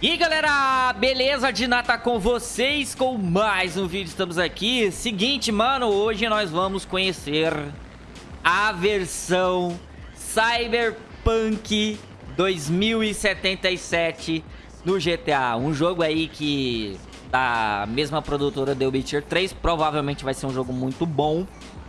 E galera, beleza? Dinata com vocês com mais um vídeo, estamos aqui. Seguinte, mano, hoje nós vamos conhecer a versão Cyberpunk 2077 no GTA Um jogo aí que da mesma produtora The Witcher 3 Provavelmente vai ser um jogo muito bom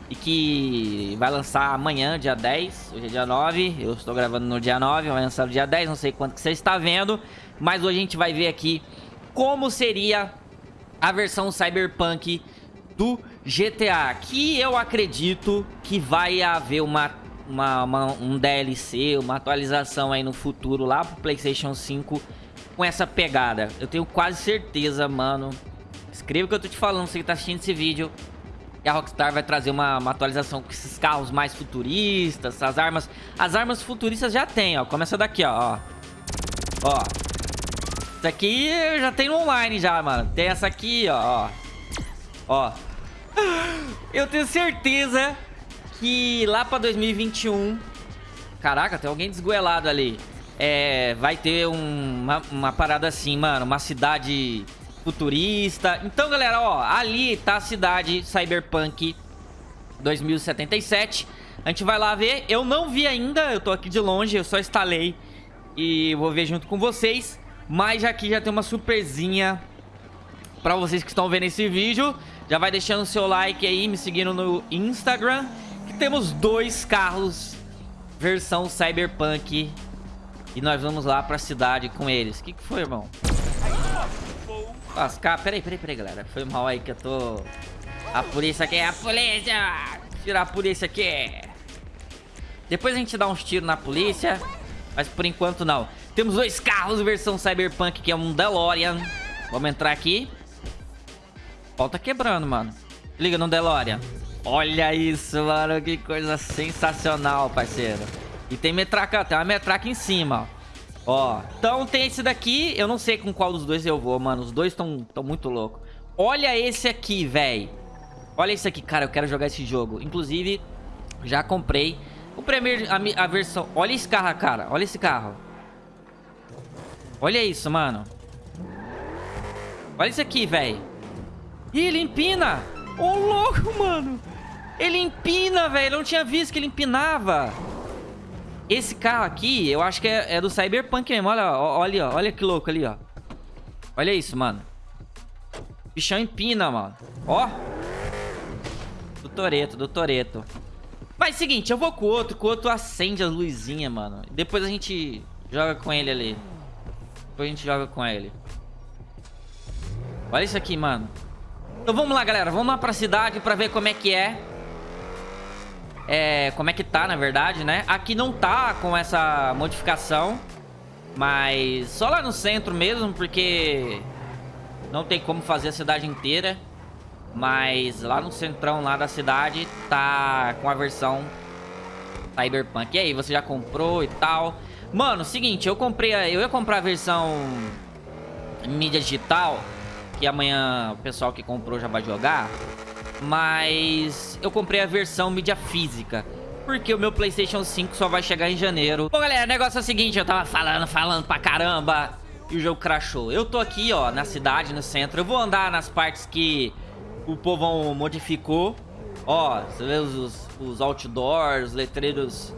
e que vai lançar amanhã, dia 10, hoje é dia 9, eu estou gravando no dia 9, vai lançar no dia 10, não sei quanto que você está vendo, mas hoje a gente vai ver aqui como seria a versão Cyberpunk do GTA, que eu acredito que vai haver uma, uma, uma, um DLC, uma atualização aí no futuro lá pro Playstation 5 com essa pegada. Eu tenho quase certeza, mano. Escreva o que eu tô te falando, você que tá assistindo esse vídeo a Rockstar vai trazer uma, uma, atualização com esses carros mais futuristas, as armas... As armas futuristas já tem, ó. Começa daqui, ó. Ó. Isso aqui já tem online já, mano. Tem essa aqui, ó. Ó. Eu tenho certeza que lá pra 2021... Caraca, tem alguém desgoelado ali. É, vai ter um, uma, uma parada assim, mano. Uma cidade futurista. Então, galera, ó, ali tá a cidade Cyberpunk 2077. A gente vai lá ver. Eu não vi ainda, eu tô aqui de longe, eu só instalei e vou ver junto com vocês. Mas aqui já tem uma surpresinha pra vocês que estão vendo esse vídeo. Já vai deixando o seu like aí, me seguindo no Instagram. Que temos dois carros versão Cyberpunk. E nós vamos lá pra cidade com eles. O que, que foi, irmão? Lascar. Peraí, peraí, peraí, galera. Foi mal aí que eu tô... A polícia aqui, a polícia! Tirar a polícia aqui. Depois a gente dá uns tiros na polícia. Mas por enquanto não. Temos dois carros versão Cyberpunk, que é um DeLorean. Vamos entrar aqui. Pau tá quebrando, mano. Liga no DeLorean. Olha isso, mano. Que coisa sensacional, parceiro. E tem metraca, tem uma metraca em cima, ó. Ó, então tem esse daqui. Eu não sei com qual dos dois eu vou, mano. Os dois estão tão muito loucos. Olha esse aqui, velho. Olha esse aqui, cara. Eu quero jogar esse jogo. Inclusive, já comprei. Comprei a, a, a versão... Olha esse carro, cara. Olha esse carro. Olha isso, mano. Olha isso aqui, velho. Ih, ele empina. Ô, oh, louco, mano. Ele empina, velho. Eu não tinha visto que ele empinava. Esse carro aqui, eu acho que é, é do Cyberpunk mesmo. Olha, olha, olha que louco ali, ó. Olha isso, mano. Bichão empina, mano. Ó. Do Toreto, do Toreto. Mas seguinte, eu vou com o outro, com o outro acende as luzinhas, mano. Depois a gente joga com ele ali. Depois a gente joga com ele. Olha isso aqui, mano. Então vamos lá, galera. Vamos lá pra cidade pra ver como é que é é, como é que tá, na verdade, né? Aqui não tá com essa modificação, mas só lá no centro mesmo, porque não tem como fazer a cidade inteira. Mas lá no centrão lá da cidade tá com a versão Cyberpunk. E aí, você já comprou e tal? Mano, seguinte, eu comprei, a, eu ia comprar a versão mídia digital, que amanhã o pessoal que comprou já vai jogar. Mas eu comprei a versão mídia física porque o meu Playstation 5 só vai chegar em janeiro. Bom, galera, o negócio é o seguinte, eu tava falando, falando pra caramba e o jogo crashou. Eu tô aqui, ó, na cidade, no centro. Eu vou andar nas partes que o povão modificou. Ó, você vê os, os outdoors, os letreiros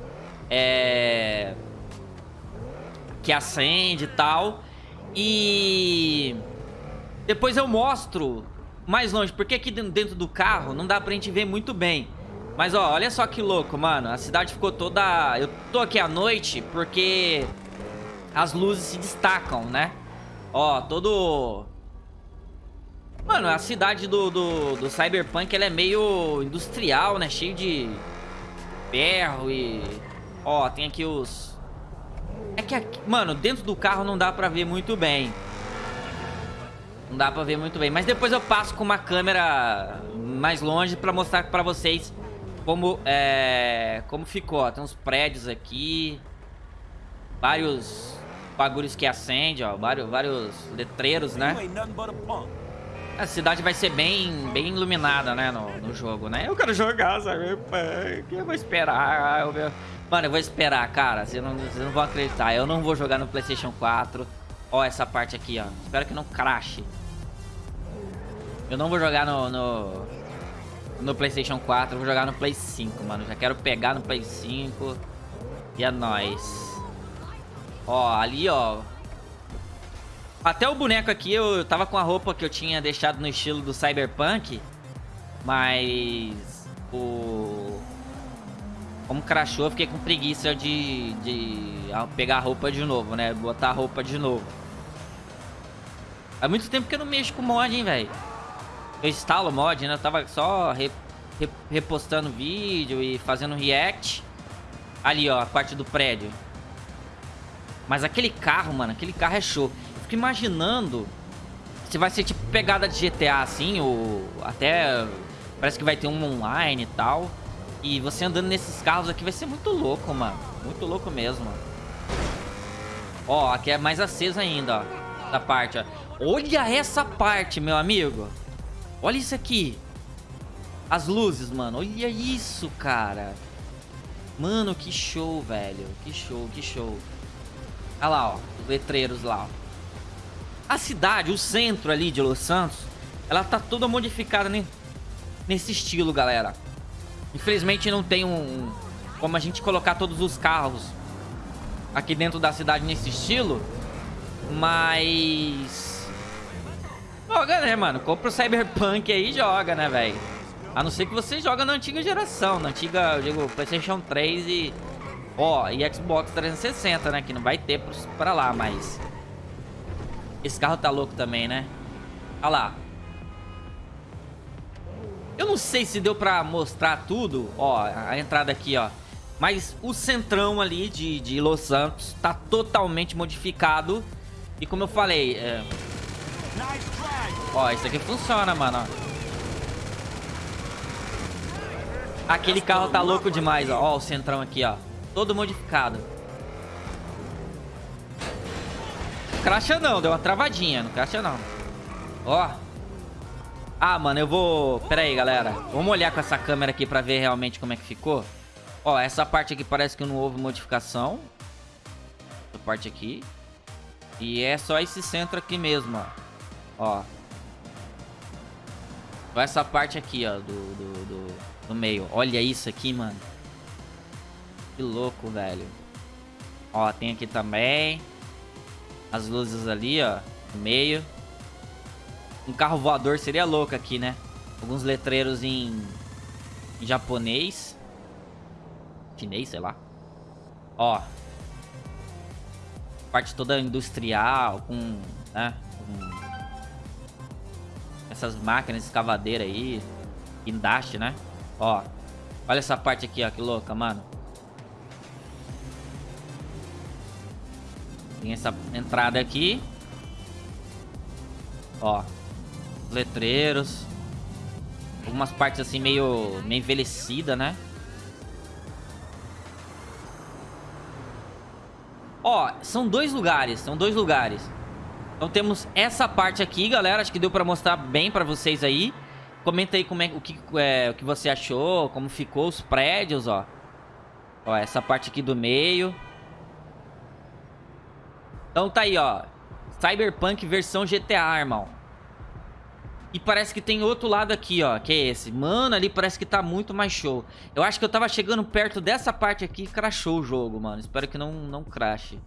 é... que acende e tal. E depois eu mostro mais longe, porque aqui dentro do carro não dá pra gente ver muito bem. Mas, ó, olha só que louco, mano. A cidade ficou toda... Eu tô aqui à noite porque as luzes se destacam, né? Ó, todo... Mano, a cidade do, do, do Cyberpunk, ela é meio industrial, né? Cheio de ferro e... Ó, tem aqui os... É que, aqui... mano, dentro do carro não dá pra ver muito bem. Não dá pra ver muito bem. Mas depois eu passo com uma câmera mais longe pra mostrar pra vocês como, é, como ficou. Tem uns prédios aqui. Vários bagulhos que acendem, ó. Vários, vários letreiros, né? A cidade vai ser bem, bem iluminada, né, no, no jogo, né? Eu quero jogar, sabe? Eu vou esperar. Eu... Mano, eu vou esperar, cara. Vocês não, vocês não vão acreditar. Eu não vou jogar no PlayStation 4. Ó, essa parte aqui, ó. Espero que não crache. Eu não vou jogar no, no, no PlayStation 4, eu vou jogar no Play 5, mano. Já quero pegar no Play 5. E é nóis. Ó, ali, ó. Até o boneco aqui, eu tava com a roupa que eu tinha deixado no estilo do Cyberpunk. Mas... O... Como crashou, eu fiquei com preguiça de, de pegar a roupa de novo, né? Botar a roupa de novo. Há muito tempo que eu não mexo com mod, hein, velho. Eu instalo mod, né? Eu tava só re, re, repostando vídeo e fazendo react. Ali, ó, a parte do prédio. Mas aquele carro, mano, aquele carro é show. Eu fico imaginando se vai ser tipo pegada de GTA, assim, ou até parece que vai ter um online e tal. E você andando nesses carros aqui vai ser muito louco, mano. Muito louco mesmo. Ó, aqui é mais aceso ainda, ó. Da parte, ó. Olha essa parte, meu amigo. Olha isso aqui. As luzes, mano. Olha isso, cara. Mano, que show, velho. Que show, que show. Olha lá, ó. Os letreiros lá, ó. A cidade, o centro ali de Los Santos, ela tá toda modificada né? nesse estilo, galera. Infelizmente não tem um... Como a gente colocar todos os carros aqui dentro da cidade nesse estilo. Mas... Joga, né, mano? Compra o Cyberpunk aí e joga, né, velho? A não ser que você joga na antiga geração. Na antiga, eu digo, Playstation 3 e... Ó, e Xbox 360, né? Que não vai ter pra lá, mas... Esse carro tá louco também, né? Olha lá. Eu não sei se deu pra mostrar tudo. Ó, a entrada aqui, ó. Mas o centrão ali de, de Los Santos tá totalmente modificado. E como eu falei... É... Ó, isso aqui funciona, mano. Aquele carro tá louco demais, ó. Ó o centrão aqui, ó. Todo modificado. Cracha não, deu uma travadinha. Não cracha não. Ó. Ah, mano, eu vou... Pera aí, galera. Vamos olhar com essa câmera aqui pra ver realmente como é que ficou. Ó, essa parte aqui parece que não houve modificação. Essa parte aqui. E é só esse centro aqui mesmo, ó. Ó. Essa parte aqui, ó, do, do, do, do meio. Olha isso aqui, mano. Que louco, velho. Ó, tem aqui também. As luzes ali, ó, no meio. Um carro voador seria louco aqui, né? Alguns letreiros em, em japonês. Chinês, sei lá. Ó. Parte toda industrial, com, né? Essas máquinas escavadeiras aí. Guindaste, né? Ó. Olha essa parte aqui, ó. Que louca, mano. Tem essa entrada aqui. Ó letreiros. Algumas partes assim meio, meio envelhecida, né? Ó, são dois lugares, são dois lugares. Então temos essa parte aqui, galera. Acho que deu pra mostrar bem pra vocês aí. Comenta aí como é, o, que, é, o que você achou, como ficou os prédios, ó. Ó, essa parte aqui do meio. Então tá aí, ó. Cyberpunk versão GTA, irmão. E parece que tem outro lado aqui, ó, que é esse. Mano, ali parece que tá muito mais show. Eu acho que eu tava chegando perto dessa parte aqui e crashou o jogo, mano. Espero que não, não crashe.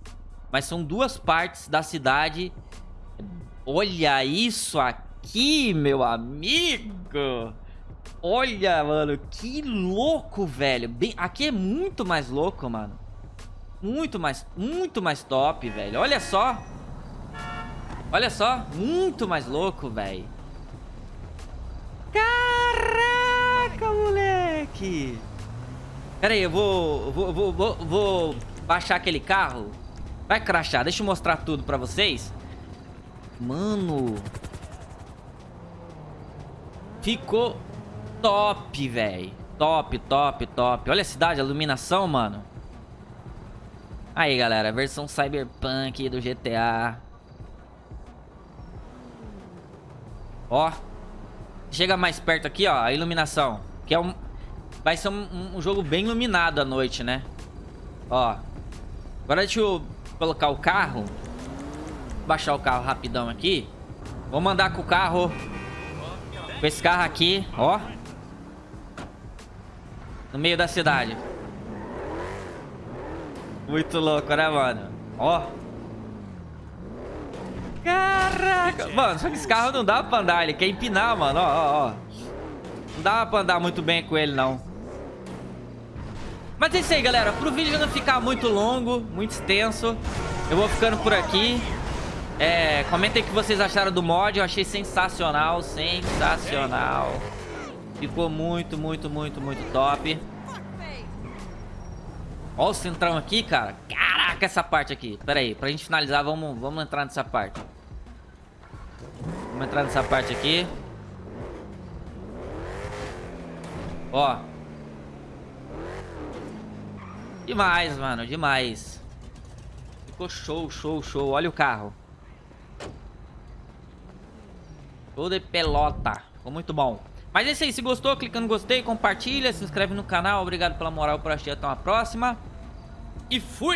Mas são duas partes da cidade. Olha isso aqui, meu amigo. Olha, mano, que louco, velho. Bem, aqui é muito mais louco, mano. Muito mais, muito mais top, velho. Olha só. Olha só, muito mais louco, velho. Caraca, moleque! Pera aí, eu vou, vou, vou, vou, vou baixar aquele carro. Vai crachar, deixa eu mostrar tudo pra vocês. Mano. Ficou top, velho. Top, top, top. Olha a cidade, a iluminação, mano. Aí, galera, versão Cyberpunk do GTA. Ó. Chega mais perto aqui, ó, a iluminação. Que é um... Vai ser um, um jogo bem iluminado à noite, né? Ó. Agora deixa eu colocar o carro. Baixar o carro rapidão aqui. Vou mandar com o carro... Com esse carro aqui, ó. No meio da cidade. Muito louco, né, mano? Ó. Caraca. Mano, só que esse carro não dá pra andar. Ele quer empinar, mano. Ó, ó, ó. Não dá pra andar muito bem com ele, não. Mas é isso aí, galera. Pro vídeo não ficar muito longo, muito extenso, eu vou ficando por aqui. É, comentem o que vocês acharam do mod. Eu achei sensacional, sensacional. Ficou muito, muito, muito, muito top. Ó o centrão aqui, cara. Caraca, essa parte aqui. Pera aí, pra gente finalizar, vamos, vamos entrar nessa parte. Vamos entrar nessa parte aqui. Ó. Demais, mano, demais. Ficou show, show, show. Olha o carro. Show de pelota. Ficou muito bom. Mas é isso aí. Se gostou, clica no gostei, compartilha, se inscreve no canal. Obrigado pela moral por assistir. Até uma próxima. E fui!